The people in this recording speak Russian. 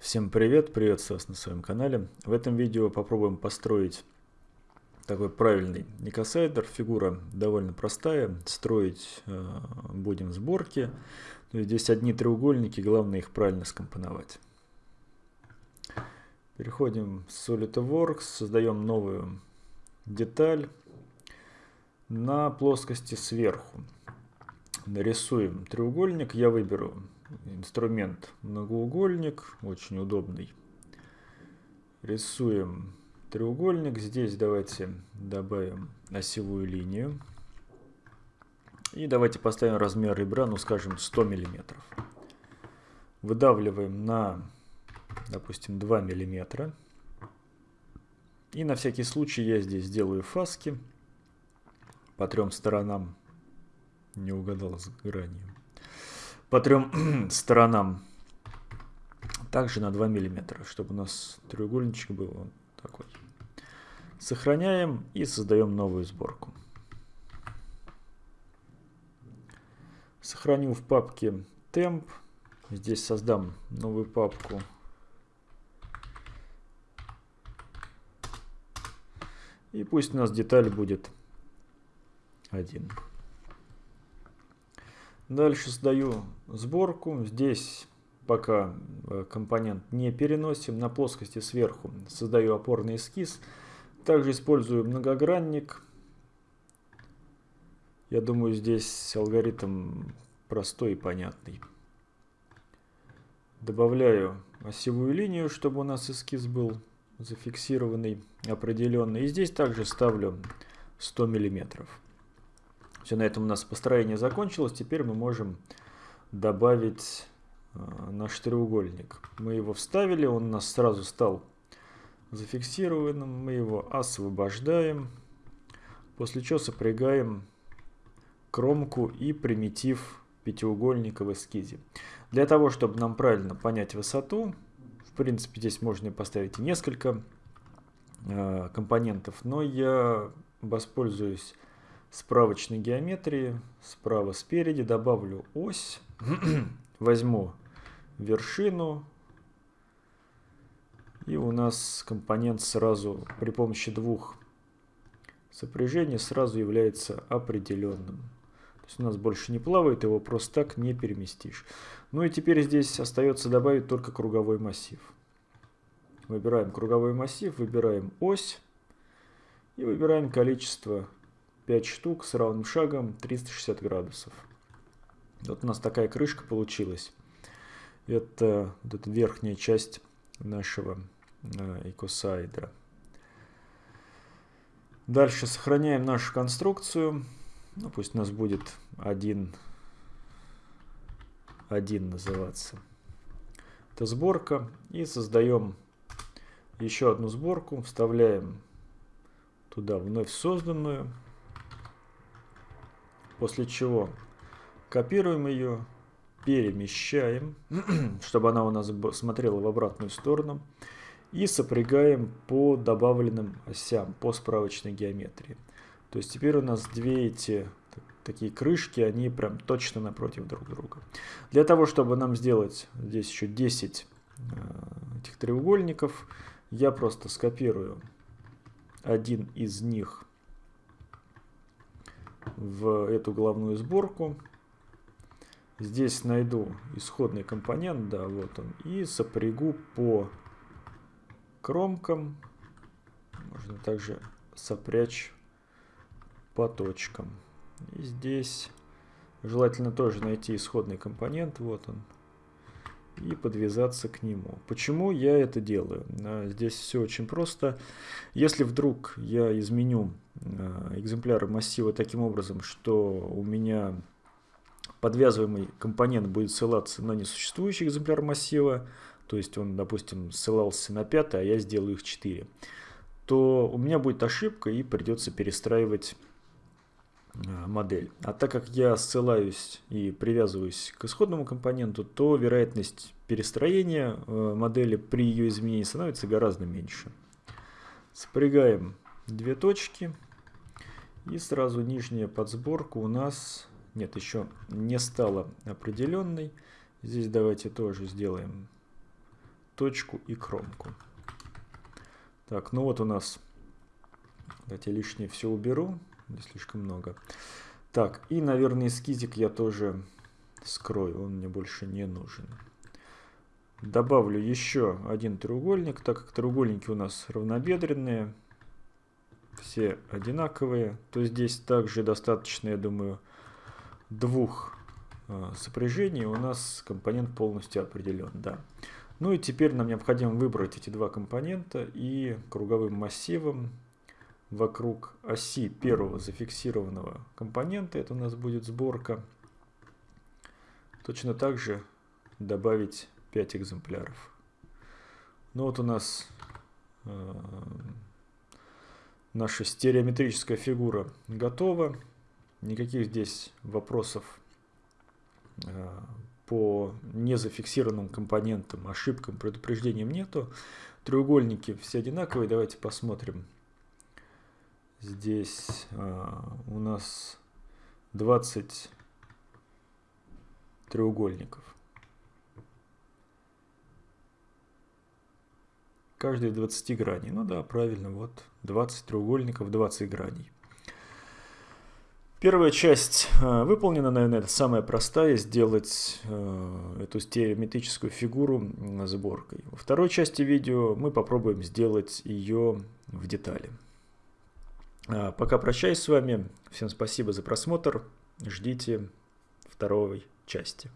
Всем привет, приветствую вас на своем канале. В этом видео попробуем построить такой правильный никосайдер. Фигура довольно простая, строить э, будем сборки. Здесь одни треугольники, главное их правильно скомпоновать. Переходим в SolidWorks, создаем новую деталь на плоскости сверху. Нарисуем треугольник, я выберу инструмент многоугольник, очень удобный. Рисуем треугольник. Здесь давайте добавим осевую линию. И давайте поставим размер ребра, ну скажем, 100 миллиметров. Выдавливаем на, допустим, 2 миллиметра. И на всякий случай я здесь сделаю фаски по трем сторонам. Не угадал с гранью по трем сторонам. Также на 2 мм, чтобы у нас треугольничек был вот такой. Сохраняем и создаем новую сборку. Сохраню в папке temp. Здесь создам новую папку. И пусть у нас деталь будет один. Дальше создаю сборку. Здесь пока э, компонент не переносим. На плоскости сверху создаю опорный эскиз. Также использую многогранник. Я думаю, здесь алгоритм простой и понятный. Добавляю осевую линию, чтобы у нас эскиз был зафиксированный, определенный. И здесь также ставлю 100 миллиметров. Все, на этом у нас построение закончилось. Теперь мы можем добавить э, наш треугольник. Мы его вставили, он у нас сразу стал зафиксированным. Мы его освобождаем. После чего сопрягаем кромку и примитив пятиугольника в эскизе. Для того, чтобы нам правильно понять высоту, в принципе, здесь можно поставить и несколько э, компонентов, но я воспользуюсь справочной геометрии, справа спереди добавлю ось, возьму вершину, и у нас компонент сразу при помощи двух сопряжений сразу является определенным. То есть у нас больше не плавает, его просто так не переместишь. Ну и теперь здесь остается добавить только круговой массив. Выбираем круговой массив, выбираем ось и выбираем количество 5 штук с равным шагом 360 градусов. Вот у нас такая крышка получилась. Это вот эта верхняя часть нашего э. Дальше сохраняем нашу конструкцию. Ну, пусть у нас будет один, один называться. Это сборка. И создаем еще одну сборку. Вставляем туда вновь созданную. После чего копируем ее, перемещаем, чтобы она у нас смотрела в обратную сторону. И сопрягаем по добавленным осям, по справочной геометрии. То есть теперь у нас две эти такие крышки, они прям точно напротив друг друга. Для того, чтобы нам сделать здесь еще 10 э, этих треугольников, я просто скопирую один из них в эту головную сборку. Здесь найду исходный компонент, да, вот он, и сопрягу по кромкам. Можно также сопрячь по точкам. И здесь желательно тоже найти исходный компонент, вот он, и подвязаться к нему. Почему я это делаю? А, здесь все очень просто. Если вдруг я изменю а, экземпляры массива таким образом, что у меня подвязываемый компонент будет ссылаться на несуществующий экземпляр массива, то есть он, допустим, ссылался на 5, а я сделаю их 4, то у меня будет ошибка и придется перестраивать модель. А так как я ссылаюсь и привязываюсь к исходному компоненту, то вероятность перестроения э, модели при ее изменении становится гораздо меньше. Спрягаем две точки и сразу нижняя подсборка у нас, нет, еще не стала определенной. Здесь давайте тоже сделаем точку и кромку. Так, ну вот у нас, давайте лишнее все уберу, не слишком много. Так, и, наверное, эскизик я тоже скрою, он мне больше не нужен. Добавлю еще один треугольник, так как треугольники у нас равнобедренные, все одинаковые, то здесь также достаточно, я думаю, двух э, сопряжений, у нас компонент полностью определен. Да. Ну и теперь нам необходимо выбрать эти два компонента и круговым массивом вокруг оси первого зафиксированного компонента, это у нас будет сборка, точно так же добавить 5 экземпляров. Ну вот у нас э, наша стереометрическая фигура готова. Никаких здесь вопросов э, по незафиксированным компонентам, ошибкам, предупреждениям нету. Треугольники все одинаковые. Давайте посмотрим. Здесь э, у нас 20 треугольников. каждой 20 граней. Ну да, правильно, вот 20 треугольников, 20 граней. Первая часть э, выполнена, наверное, это самая простая, сделать э, эту стереометрическую фигуру сборкой. Во второй части видео мы попробуем сделать ее в детали. А, пока прощаюсь с вами, всем спасибо за просмотр, ждите второй части.